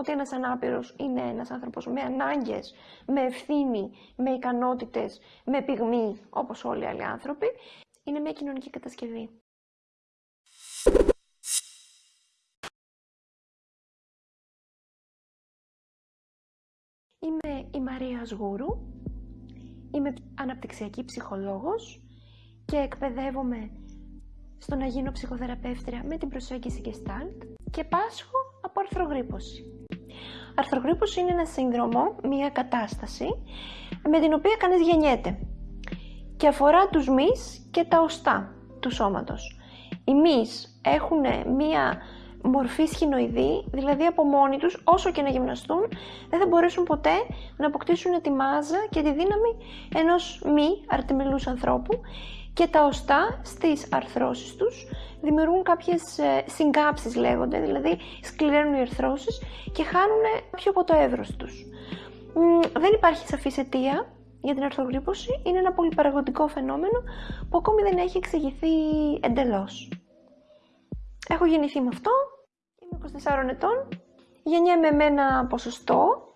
ότι ένας ανάπηρος είναι ένας άνθρωπος με ανάγκες, με ευθύνη, με ικανότητες, με πυγμή, όπως όλοι οι άλλοι άνθρωποι, είναι μια κοινωνική κατασκευή. Είμαι η Μαρία Σγούρου, είμαι αναπτυξιακή ψυχολόγος και εκπαιδεύομαι στο να γίνω ψυχοθεραπεύτρια με την προσέγγιση Gestalt και πάσχω από αρθρογρύπωση. Αρθρογρύπωση είναι ένα σύνδρομο, μια κατάσταση με την οποία κανείς γεννιέται και αφορά τους μυς και τα οστά του σώματος. Οι μυς έχουν μια μορφή σχηνοειδή, δηλαδή από μόνοι τους, όσο και να γυμναστούν, δεν θα μπορέσουν ποτέ να αποκτήσουν τη μάζα και τη δύναμη ενός μη αρτιμελούς ανθρώπου και τα οστά στις αρθρώσεις τους δημιουργούν κάποιες ε, συγκάψεις λέγονται, δηλαδή σκληραίνουν οι αρθρώσεις και χάνουν πιο από το εύρος τους. Δεν υπάρχει σαφής αιτία για την αρθρογρύπωση, είναι ένα πολυπαραγωγικό φαινόμενο που ακόμη δεν έχει εξηγηθεί εντελώς. Έχω γεννηθεί με αυτό, είμαι 24 ετών, γεννιέμαι με ένα ποσοστό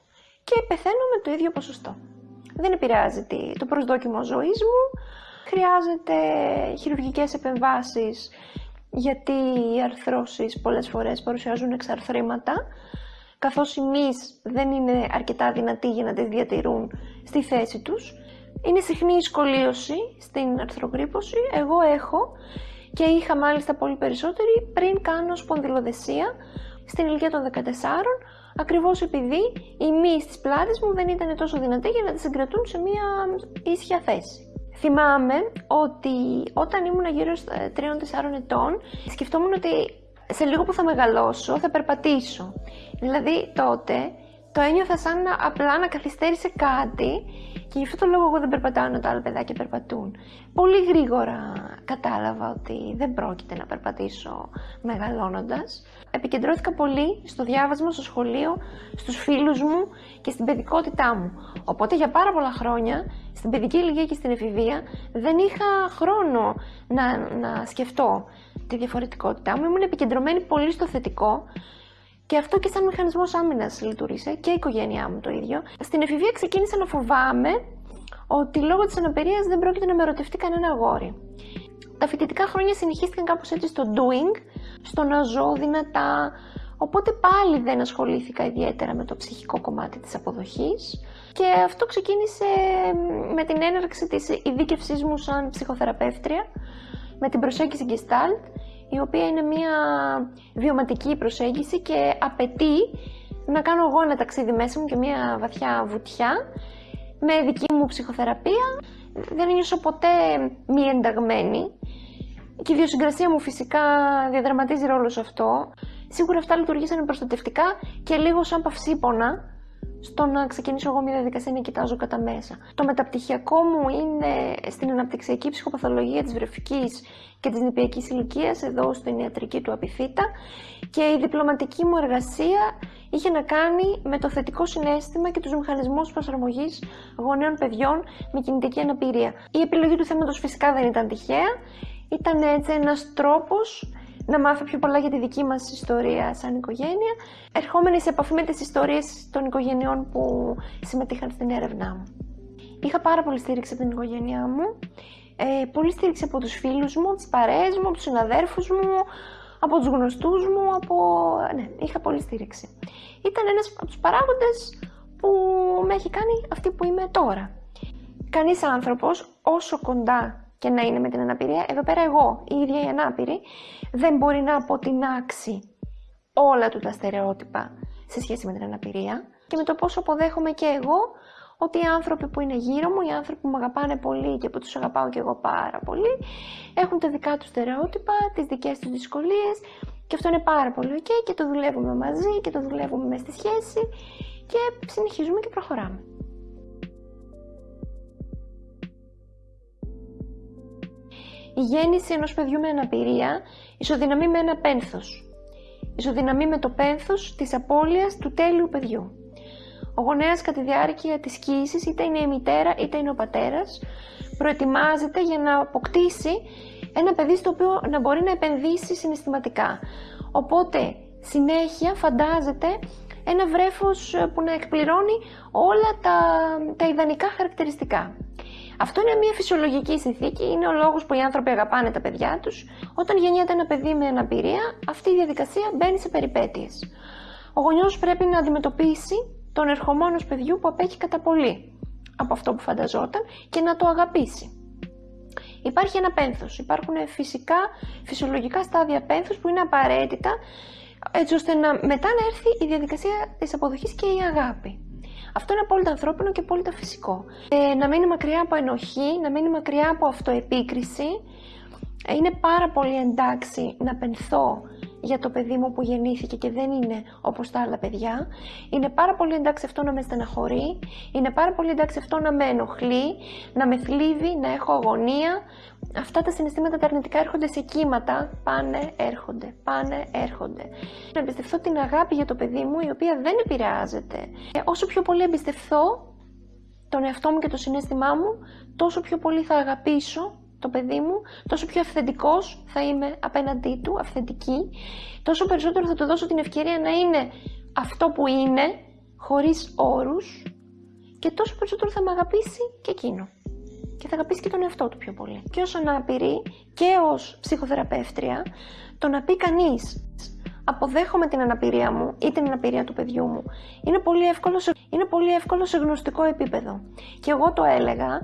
και πεθαίνω με το ίδιο ποσοστό. Δεν επηρεάζει το προσδόκιμο ζωής μου, χρειάζεται χειρουργικές επεμβάσεις γιατί οι αρθρώσεις πολλές φορές παρουσιάζουν εξαρθρήματα καθώς οι μυς δεν είναι αρκετά δυνατοί για να τις διατηρούν στη θέση τους. Είναι συχνή η σκολίωση στην αρθρογρύπωση. Εγώ έχω και είχα μάλιστα πολύ περισσότερη πριν κάνω σπονδυλοδεσία στην ηλικία των 14, ακριβώς επειδή οι μυς της πλάτης μου δεν ήταν τόσο δυνατοί για να τις συγκρατούν σε μια ίσια θέση. Θυμάμαι ότι όταν ήμουν γύρω στα 3-4 ετών, σκεφτόμουν ότι σε λίγο που θα μεγαλώσω θα περπατήσω. Δηλαδή τότε το ένιωθα σαν να, απλά να καθυστέρησε κάτι και γι' αυτό το λόγο εγώ δεν περπατάω ενώ τα άλλα παιδάκια περπατούν. Πολύ γρήγορα κατάλαβα ότι δεν πρόκειται να περπατήσω μεγαλώνοντας. Επικεντρώθηκα πολύ στο διάβασμα, στο σχολείο, στους φίλους μου και στην παιδικότητά μου. Οπότε για πάρα πολλά χρόνια, στην παιδική ηλικία και στην εφηβεία, δεν είχα χρόνο να, να σκεφτώ τη διαφορετικότητά μου. Ήμουν επικεντρωμένη πολύ στο θετικό και αυτό και σαν μηχανισμός άμυνας λειτουργήσε και η οικογένειά μου το ίδιο. Στην εφηβεία ξεκίνησα να φοβάμαι ότι λόγω της αναπηρίας δεν πρόκειται να με ερωτευτεί κανένα αγόρι. Τα φοιτητικά χρόνια συνεχίστηκαν κάπως έτσι στο doing, στο να ζω δυνατά, οπότε πάλι δεν ασχολήθηκα ιδιαίτερα με το ψυχικό κομμάτι της αποδοχής και αυτό ξεκίνησε με την έναρξη της ειδίκευσής μου σαν ψυχοθεραπεύτρια, με την προσέγγιση Gestalt η οποία είναι μια βιωματική προσέγγιση και απαιτεί να κάνω εγώ ένα ταξίδι μέσα μου και μια βαθιά βουτιά με δική μου ψυχοθεραπεία. Δεν νιώσω ποτέ μη ενταγμένη και η ιδιοσυγκρασία μου φυσικά διαδραματίζει ρόλο σε αυτό. Σίγουρα αυτά λειτουργήσαν προστατευτικά και λίγο σαν παυσίπονα στο να ξεκινήσω εγώ μια διαδικασία να κοιτάζω κατά μέσα. Το μεταπτυχιακό μου είναι στην αναπτυξιακή ψυχοπαθολογία της βρεφικής και της νηπιακής ηλικίας εδώ στην ιατρική του Απιθύτα και η διπλωματική μου εργασία είχε να κάνει με το θετικό συνέστημα και τους μηχανισμούς προσαρμογής γονέων παιδιών με κινητική αναπηρία. Η επιλογή του θέματος φυσικά δεν ήταν τυχαία, ήταν έτσι ένας τρόπος να μάθω πιο πολλά για τη δική μας ιστορία σαν οικογένεια, ερχόμενη σε επαφή με τις ιστορίες των οικογενειών που συμμετείχαν στην έρευνά μου. Είχα πάρα πολύ στήριξη από την οικογένειά μου, ε, πολύ στήριξη από τους φίλους μου, τις παρέες μου, από τους συναδέρφους μου, από τους γνωστούς μου, από... Ναι, είχα πολύ στήριξη. Ήταν ένας από τους παράγοντες που με έχει κάνει αυτή που είμαι τώρα. Κανείς άνθρωπος, όσο κοντά και να είναι με την αναπηρία, εδώ πέρα εγώ, η ίδια η ανάπηρη, δεν μπορεί να αποτινάξει όλα του τα στερεότυπα σε σχέση με την αναπηρία και με το πόσο αποδέχομαι και εγώ ότι οι άνθρωποι που είναι γύρω μου, οι άνθρωποι που με αγαπάνε πολύ και που τους αγαπάω και εγώ πάρα πολύ, έχουν τα δικά τους στερεότυπα, τις δικές τους δυσκολίες και αυτό είναι πάρα πολύ ok και το δουλεύουμε μαζί και το δουλεύουμε μέσα στη σχέση και συνεχίζουμε και προχωράμε. Η γέννηση ενός παιδιού με αναπηρία ισοδυναμεί με ένα πένθος. Ισοδυναμεί με το πένθος της απώλειας του τέλειου παιδιού. Ο γονέας κατά τη διάρκεια της κοίησης, είτε είναι η μητέρα είτε είναι ο πατέρας, προετοιμάζεται για να αποκτήσει ένα παιδί στο οποίο να μπορεί να επενδύσει συναισθηματικά. Οπότε, συνέχεια φαντάζεται ένα βρέφος που να εκπληρώνει όλα τα, τα ιδανικά χαρακτηριστικά. Αυτό είναι μια φυσιολογική συνθήκη, είναι ο λόγος που οι άνθρωποι αγαπάνε τα παιδιά τους. Όταν γεννιέται ένα παιδί με αναπηρία, αυτή η διαδικασία μπαίνει σε περιπέτειες. Ο γονιός πρέπει να αντιμετωπίσει τον ερχομό παιδιού που απέχει κατά πολύ από αυτό που φανταζόταν και να το αγαπήσει. Υπάρχει ένα πένθος, υπάρχουν φυσικά, φυσιολογικά στάδια πένθους που είναι απαραίτητα έτσι ώστε να, μετά να έρθει η διαδικασία της αποδοχής και η αγάπη. Αυτό είναι απόλυτα ανθρώπινο και απόλυτα φυσικό. Ε, να μείνει μακριά από ενοχή, να μείνει μακριά από αυτοεπίκριση. Ε, είναι πάρα πολύ εντάξει να πενθώ για το παιδί μου που γεννήθηκε και δεν είναι όπως τα άλλα παιδιά. Είναι πάρα πολύ εντάξει αυτό να με στεναχωρεί, είναι πάρα πολύ εντάξει αυτό να με ενοχλεί, να με θλίβει, να έχω αγωνία. Αυτά τα συναισθήματα τα αρνητικά έρχονται σε κύματα, πάνε, έρχονται, πάνε, έρχονται. Να εμπιστευτώ την αγάπη για το παιδί μου η οποία δεν επηρεάζεται. Ε, όσο πιο πολύ εμπιστευθώ τον εαυτό μου και το συνέστημά μου, τόσο πιο πολύ θα αγαπήσω το παιδί μου, τόσο πιο αυθεντικός θα είμαι απέναντί του, αυθεντική, τόσο περισσότερο θα του δώσω την ευκαιρία να είναι αυτό που είναι, χωρίς όρους και τόσο περισσότερο θα με αγαπήσει και εκείνο. Και θα αγαπήσει και τον εαυτό του πιο πολύ. Και όσο αναπηρή και ως ψυχοθεραπεύτρια, το να πει κανείς αποδέχομαι την αναπηρία μου ή την αναπηρία του παιδιού μου, είναι πολύ εύκολο σε, είναι πολύ εύκολο σε γνωστικό επίπεδο. Και εγώ το έλεγα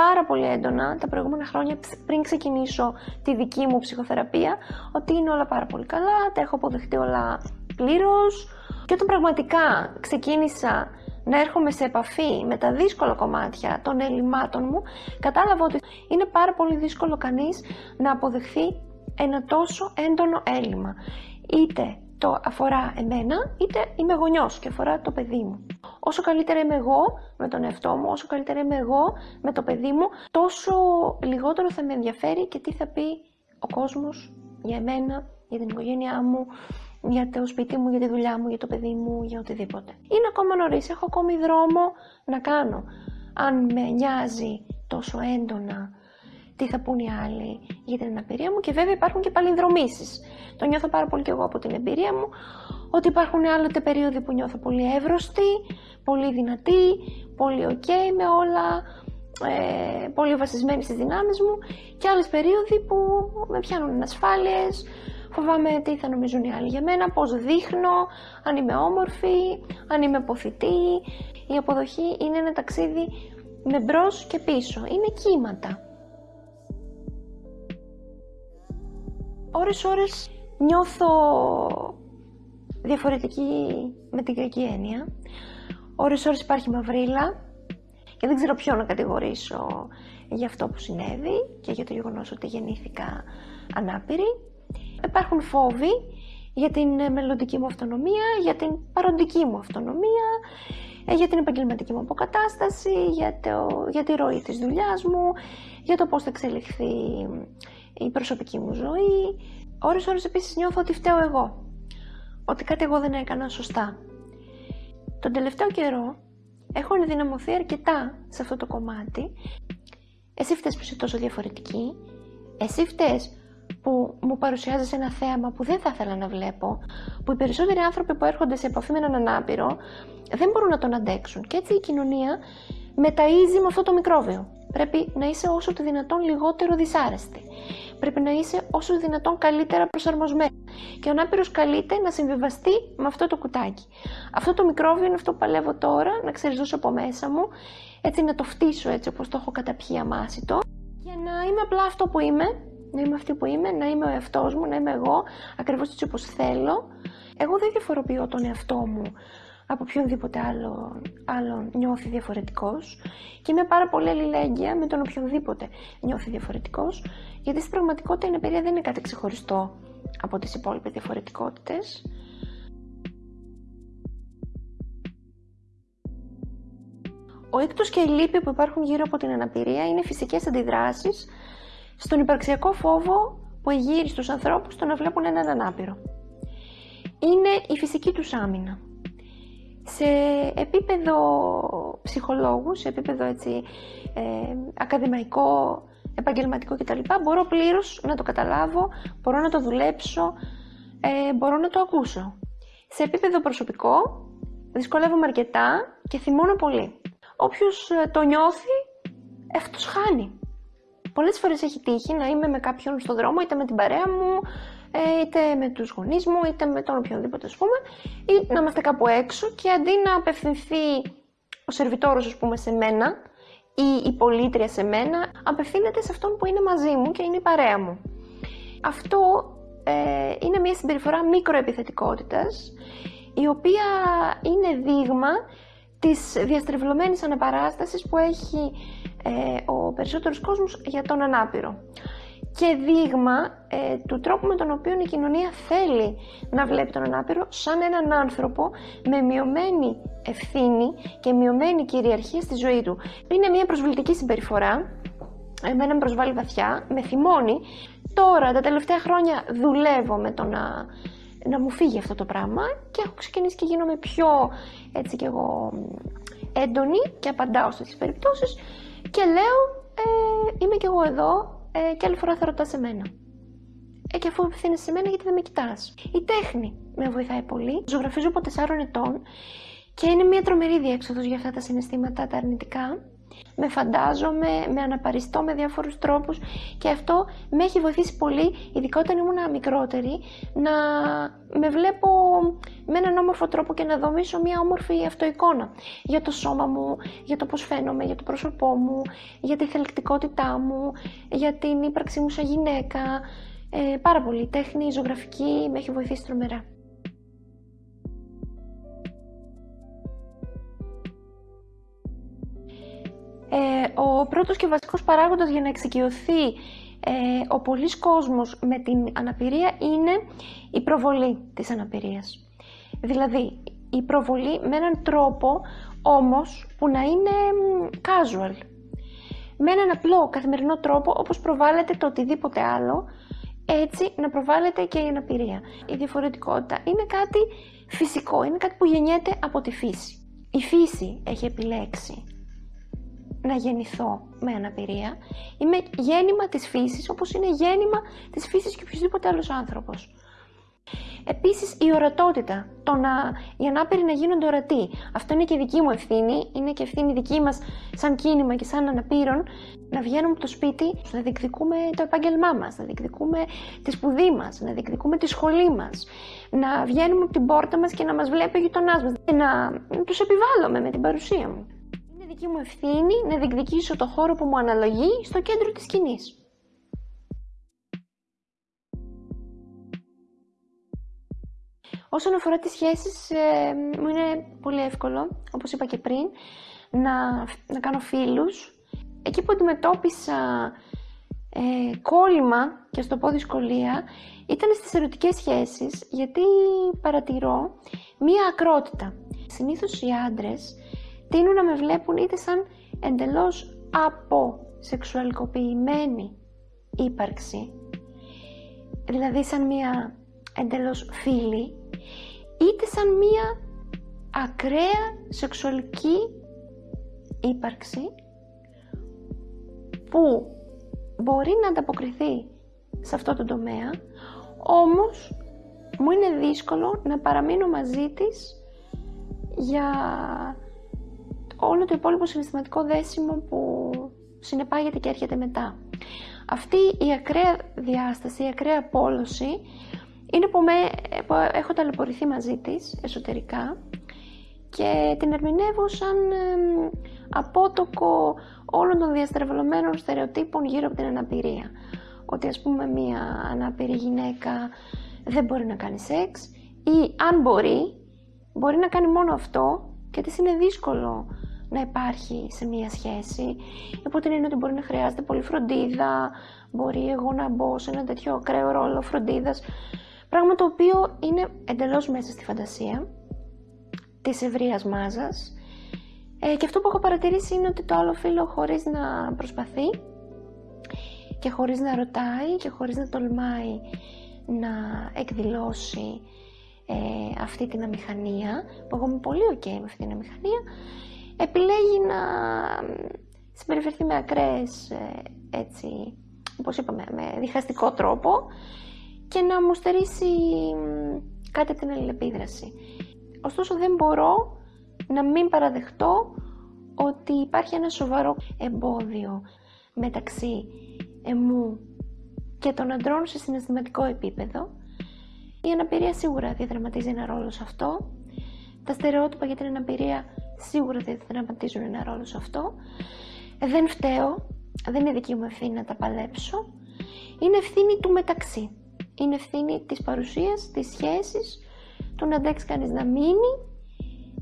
πάρα πολύ έντονα τα προηγούμενα χρόνια πριν ξεκινήσω τη δική μου ψυχοθεραπεία ότι είναι όλα πάρα πολύ καλά, τα έχω αποδεχτεί όλα πλήρως και όταν πραγματικά ξεκίνησα να έρχομαι σε επαφή με τα δύσκολα κομμάτια των ελλημάτων μου, κατάλαβα ότι είναι πάρα πολύ δύσκολο κανείς να αποδεχθεί ένα τόσο έντονο έλλειμμα. Είτε το αφορά εμένα, είτε είμαι γονιός και αφορά το παιδί μου. Όσο καλύτερα είμαι εγώ με τον εαυτό μου, όσο καλύτερα είμαι εγώ με το παιδί μου, τόσο λιγότερο θα με ενδιαφέρει και τι θα πει ο κόσμος για εμένα, για την οικογένειά μου, για το σπίτι μου, για τη δουλειά μου, για το παιδί μου, για οτιδήποτε. Είναι ακόμα νωρίς, έχω ακόμη δρόμο να κάνω. Αν με νοιάζει τόσο έντονα τι θα πούν οι άλλοι για την αναπηρία μου και βέβαια υπάρχουν και παλινδρομήσεις. Το νιώθω πάρα πολύ και εγώ από την εμπειρία μου, ότι υπάρχουν άλλοτε περίοδοι που νιώθω πολύ εύρωστη, πολύ δυνατή, πολύ ok με όλα, ε, πολύ βασισμένη στις δυνάμεις μου και άλλες περίοδοι που με πιάνουν ανασφάλειες, φοβάμαι τι θα νομίζουν οι άλλοι για μένα, πώς δείχνω, αν είμαι όμορφη, αν είμαι αποθητή. Η αποδοχή είναι ένα ταξίδι με μπρος και πίσω, είναι κύματα. Ώρες ώρες νιώθω διαφορετική με την κακή έννοια. Ώρες ώρες υπάρχει μαυρίλα και δεν ξέρω ποιο να κατηγορήσω για αυτό που συνέβη και για το γεγονός ότι γεννήθηκα ανάπηρη. Υπάρχουν φόβοι για την μελλοντική μου αυτονομία, για την παροντική μου αυτονομία, ε, για την επαγγελματική μου αποκατάσταση, για, το, για τη ροή της δουλειάς μου, για το πώς θα εξελιχθεί η προσωπική μου ζωή. Ώρες ώρες επίσης νιώθω ότι φταίω εγώ. Ότι κάτι εγώ δεν έκανα σωστά. Τον τελευταίο καιρό έχω ενδυναμωθεί αρκετά σε αυτό το κομμάτι. Εσύ φταίς που είσαι τόσο διαφορετική. Εσύ φταίς που μου παρουσιάζεις ένα θέαμα που δεν θα ήθελα να βλέπω, που οι περισσότεροι άνθρωποι που έρχονται σε επαφή με έναν ανάπηρο δεν μπορούν να τον αντέξουν. Και έτσι η κοινωνία μεταΐζει με αυτό το μικρόβιο. Πρέπει να είσαι όσο το δυνατόν λιγότερο δυσάρεστη. Πρέπει να είσαι όσο δυνατόν καλύτερα προσαρμοσμένη. Και ο ανάπηρος καλείται να συμβιβαστεί με αυτό το κουτάκι. Αυτό το μικρόβιο είναι αυτό που παλεύω τώρα, να ξεριζώσω από μέσα μου, έτσι να το φτύσω έτσι όπως το έχω καταπιεί αμάσιτο, για να είμαι απλά αυτό που είμαι, να είμαι αυτή που είμαι, να είμαι ο εαυτός μου, να είμαι εγώ, ακριβώς έτσι όπως θέλω. Εγώ δεν διαφοροποιώ τον εαυτό μου από οποιονδήποτε άλλο, άλλο νιώθει διαφορετικός και είμαι πάρα πολύ αλληλέγγυα με τον οποιονδήποτε νιώθει διαφορετικός γιατί στην πραγματικότητα η αναπηρία δεν είναι κάτι ξεχωριστό από τις υπόλοιπες διαφορετικότητες. Ο ίκτος και η λύπη που υπάρχουν γύρω από την αναπηρία είναι φυσικές αντιδράσεις στον υπαρξιακό φόβο που εγείρει στους ανθρώπους το να βλέπουν έναν ανάπηρο. Είναι η φυσική τους άμυνα σε επίπεδο ψυχολόγους, σε επίπεδο έτσι, ε, ακαδημαϊκό, επαγγελματικό κτλ. Μπορώ πλήρως να το καταλάβω, μπορώ να το δουλέψω, ε, μπορώ να το ακούσω. Σε επίπεδο προσωπικό, δυσκολεύομαι αρκετά και θυμώνω πολύ. Όποιος ε, το νιώθει, αυτός χάνει. Πολλές φορές έχει τύχει να είμαι με κάποιον στον δρόμο, είτε με την παρέα μου, ε, είτε με τους γονείς μου, είτε με τον οποιονδήποτε ας πούμε, ή να είμαστε κάπου έξω και αντί να απευθυνθεί ο σερβιτόρος ας πούμε σε μένα ή η πολίτρια σε μένα, απευθύνεται σε αυτόν που είναι μαζί μου και είναι η παρέα μου. Αυτό ε, είναι μια συμπεριφορά μικροεπιθετικότητας, η οποία είναι δείγμα της διαστρεβλωμένης αναπαράστασης που έχει ε, ο περισσότερος κόσμος για τον ανάπηρο και δείγμα ε, του τρόπου με τον οποίο η κοινωνία θέλει να βλέπει τον ανάπηρο σαν έναν άνθρωπο με μειωμένη ευθύνη και μειωμένη κυριαρχία στη ζωή του. Είναι μια προσβλητική συμπεριφορά, εμένα με προσβάλλει βαθιά, με θυμώνει. Τώρα, τα τελευταία χρόνια δουλεύω με το να, να μου φύγει αυτό το πράγμα και έχω ξεκινήσει και γίνομαι πιο έτσι κι εγώ έντονη και απαντάω στις περιπτώσεις και λέω ε, είμαι κι εγώ εδώ ε, και άλλη φορά θα ρωτάς σε μένα. Ε, και αφού απευθύνεσαι σε μένα, γιατί δεν με κοιτάς. Η τέχνη με βοηθάει πολύ. Ζωγραφίζω από 4 ετών και είναι μια τρομερή διέξοδος για αυτά τα συναισθήματα τα αρνητικά με φαντάζομαι, με αναπαριστώ με διάφορους τρόπους και αυτό με έχει βοηθήσει πολύ, ειδικά όταν ήμουν μικρότερη, να με βλέπω με έναν όμορφο τρόπο και να δομήσω μια όμορφη αυτοεικόνα για το σώμα μου, για το πώς φαίνομαι, για το πρόσωπό μου, για τη θελκτικότητά μου, για την ύπαρξή μου σαν γυναίκα. Ε, πάρα πολύ. Η τέχνη, η ζωγραφική με έχει βοηθήσει τρομερά. Ε, ο πρώτος και βασικός παράγοντας για να εξοικειωθεί ε, ο πολλής κόσμος με την αναπηρία είναι η προβολή της αναπηρίας. Δηλαδή, η προβολή με έναν τρόπο όμως που να είναι casual. Με έναν απλό καθημερινό τρόπο όπως προβάλλεται το οτιδήποτε άλλο, έτσι να προβάλλεται και η αναπηρία. Η διαφορετικότητα είναι κάτι φυσικό, είναι κάτι που γεννιέται από τη φύση. Η φύση έχει επιλέξει να γεννηθώ με αναπηρία. Είμαι γέννημα της φύσης, όπως είναι γέννημα της φύσης και οποιοδήποτε άλλος άνθρωπος. Επίσης η ορατότητα, το να, οι ανάπηροι να γίνονται ορατοί. Αυτό είναι και δική μου ευθύνη, είναι και ευθύνη δική μας σαν κίνημα και σαν αναπήρων, να βγαίνουμε από το σπίτι, να διεκδικούμε το επάγγελμά μας, να διεκδικούμε τη σπουδή μας, να διεκδικούμε τη σχολή μας, να βγαίνουμε από την πόρτα μας και να μας βλέπει ο γειτονάς μας, να, να τους επιβάλλουμε με την παρουσία μου δική μου ευθύνη να διεκδικήσω το χώρο που μου αναλογεί στο κέντρο της σκηνής. Όσον αφορά τις σχέσεις, ε, μου είναι πολύ εύκολο, όπως είπα και πριν, να, να κάνω φίλους. Εκεί που αντιμετώπισα ε, κόλλημα και στο πω δυσκολία, ήταν στις ερωτικές σχέσεις, γιατί παρατηρώ μία ακρότητα. Συνήθως οι άντρες τείνουν να με βλέπουν είτε σαν εντελώς αποσεξουαλικοποιημένη ύπαρξη, δηλαδή σαν μία εντελώς φίλη, είτε σαν μία ακραία σεξουαλική ύπαρξη που μπορεί να ανταποκριθεί σε αυτό το τομέα, όμως μου είναι δύσκολο να παραμείνω μαζί της για όλο το υπόλοιπο συναισθηματικό δέσιμο που συνεπάγεται και έρχεται μετά. Αυτή η ακραία διάσταση, η ακραία απόλωση είναι που, με, που έχω ταλαιπωρηθεί μαζί της εσωτερικά και την ερμηνεύω σαν απότοκο όλων των διαστρεβλωμένων στερεοτύπων γύρω από την αναπηρία. Ότι ας πούμε μία αναπηρή γυναίκα δεν μπορεί να κάνει σεξ ή αν μπορεί, μπορεί να κάνει μόνο αυτό και της είναι δύσκολο να υπάρχει σε μία σχέση. Υπό την έννοια ότι μπορεί να χρειάζεται πολύ φροντίδα, μπορεί εγώ να μπω σε ένα τέτοιο ακραίο ρόλο φροντίδας. Πράγμα το οποίο είναι εντελώς μέσα στη φαντασία της ευρείας μάζας. Ε, και αυτό που έχω παρατηρήσει είναι ότι το άλλο φίλο χωρίς να προσπαθεί και χωρίς να ρωτάει και χωρίς να τολμάει να εκδηλώσει ε, αυτή την αμηχανία, που εγώ είμαι πολύ ok με αυτή την αμηχανία, επιλέγει να συμπεριφερθεί με ακραίες, ε, έτσι, όπως είπαμε, με διχαστικό τρόπο και να μου στερήσει κάτι από την αλληλεπίδραση. Ωστόσο δεν μπορώ να μην παραδεχτώ ότι υπάρχει ένα σοβαρό εμπόδιο μεταξύ εμού και των αντρών σε συναισθηματικό επίπεδο. Η αναπηρία σίγουρα διαδραματίζει ένα ρόλο σε αυτό. Τα στερεότυπα για την αναπηρία σίγουρα διαδραματίζουν ένα ρόλο σε αυτό. Δεν φταίω, δεν είναι δική μου ευθύνη να τα παλέψω. Είναι ευθύνη του μεταξύ. Είναι ευθύνη της παρουσίας, της σχέσης, του να αντέξει κανείς να μείνει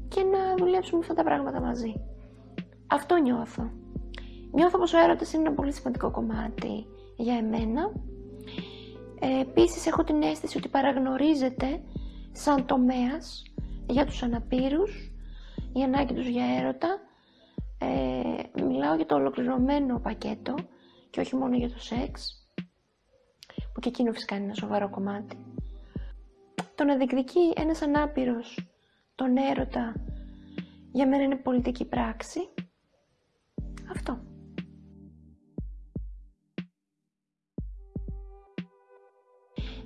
και να δουλέψουμε αυτά τα πράγματα μαζί. Αυτό νιώθω. Νιώθω πως ο έρωτας είναι ένα πολύ σημαντικό κομμάτι για εμένα. Ε, επίσης έχω την αίσθηση ότι παραγνωρίζεται σαν τομέας για τους αναπήρους, η ανάγκη τους για έρωτα. Ε, μιλάω για το ολοκληρωμένο πακέτο και όχι μόνο για το σεξ, που και εκείνο φυσικά είναι ένα σοβαρό κομμάτι. Το να διεκδικεί ένας ανάπηρος τον έρωτα για μένα είναι πολιτική πράξη. Αυτό.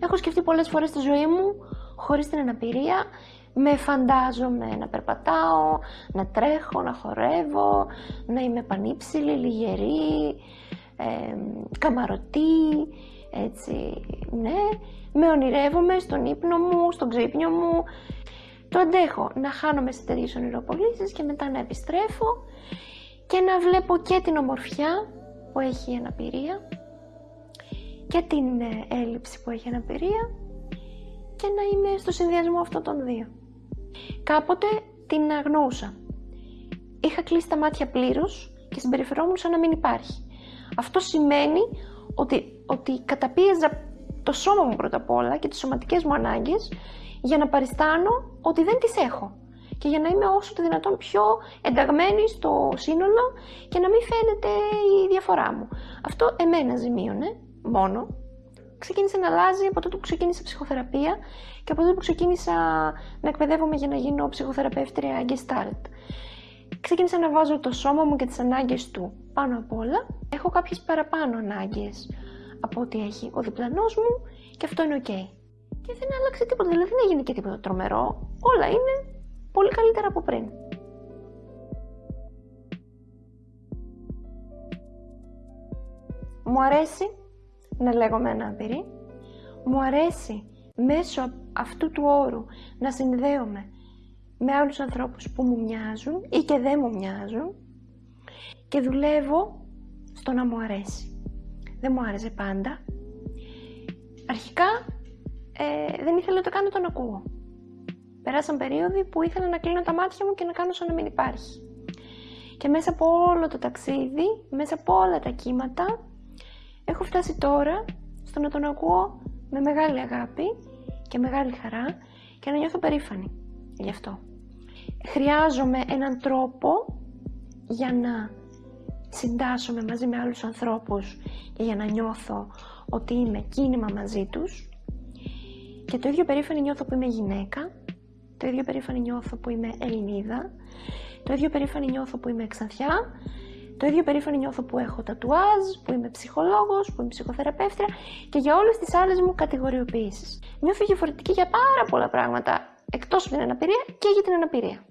Έχω σκεφτεί πολλές φορές στη ζωή μου, χωρίς την αναπηρία, με φαντάζομαι να περπατάω, να τρέχω, να χορεύω, να είμαι πανύψηλη, λιγερή, ε, καμαρωτή, έτσι, ναι. Με ονειρεύομαι στον ύπνο μου, στον ξύπνιο μου. Το αντέχω να χάνομαι σε τέτοιες ονειροπολίσεις και μετά να επιστρέφω και να βλέπω και την ομορφιά που έχει η αναπηρία και την ε, έλλειψη που έχει η αναπηρία και να είμαι στο συνδυασμό αυτών των δύο. Κάποτε την αγνοούσα. Είχα κλείσει τα μάτια πλήρως και συμπεριφερόμουν σαν να μην υπάρχει. Αυτό σημαίνει ότι, ότι καταπίεζα το σώμα μου πρώτα απ' όλα και τις σωματικές μου ανάγκες για να παριστάνω ότι δεν τις έχω και για να είμαι όσο το δυνατόν πιο ενταγμένη στο σύνολο και να μην φαίνεται η διαφορά μου. Αυτό εμένα ζημίωνε μόνο. Ξεκίνησε να αλλάζει από τότε που ξεκίνησα ψυχοθεραπεία και από τότε που ξεκίνησα να εκπαιδεύομαι για να γίνω ψυχοθεραπεύτρια Gestalt. Ξεκίνησα να βάζω το σώμα μου και τις ανάγκες του πάνω απ' όλα. Έχω κάποιες παραπάνω ανάγκες από ό,τι έχει ο διπλανός μου και αυτό είναι ok. Και δεν άλλαξε τίποτα, δηλαδή δεν έγινε και τίποτα τρομερό. Όλα είναι πολύ καλύτερα από πριν. Μου αρέσει να λέγομαι ανάπηρη. Μου αρέσει μέσω αυτού του όρου να συνδέομαι με άλλους ανθρώπους που μου μοιάζουν ή και δεν μου μοιάζουν και δουλεύω στο να μου αρέσει. Δεν μου άρεσε πάντα. Αρχικά ε, δεν ήθελα το καν να τον ακούω. Περάσαν περίοδοι που ήθελα να κλείνω τα μάτια μου και να κάνω σαν να μην υπάρχει. Και μέσα από όλο το ταξίδι, μέσα από όλα τα κύματα, έχω φτάσει τώρα στο να τον ακούω με μεγάλη αγάπη και μεγάλη χαρά και να νιώθω περήφανη γι' αυτό. Χρειάζομαι έναν τρόπο για να συντάσσομαι μαζί με άλλους ανθρώπους και για να νιώθω ότι είμαι κίνημα μαζί τους και το ίδιο περήφανη νιώθω που είμαι γυναίκα το ίδιο περήφανη νιώθω που είμαι Ελληνίδα. Το ίδιο περήφανη νιώθω που είμαι Εξανθιά. Το ίδιο περήφανη νιώθω που έχω τατουάζ, που είμαι ψυχολόγος, που είμαι ψυχοθεραπεύτρια και για όλες τις άλλες μου κατηγοριοποιήσεις. Νιώθω διαφορετική για πάρα πολλά πράγματα, εκτός από την αναπηρία και για την αναπηρία.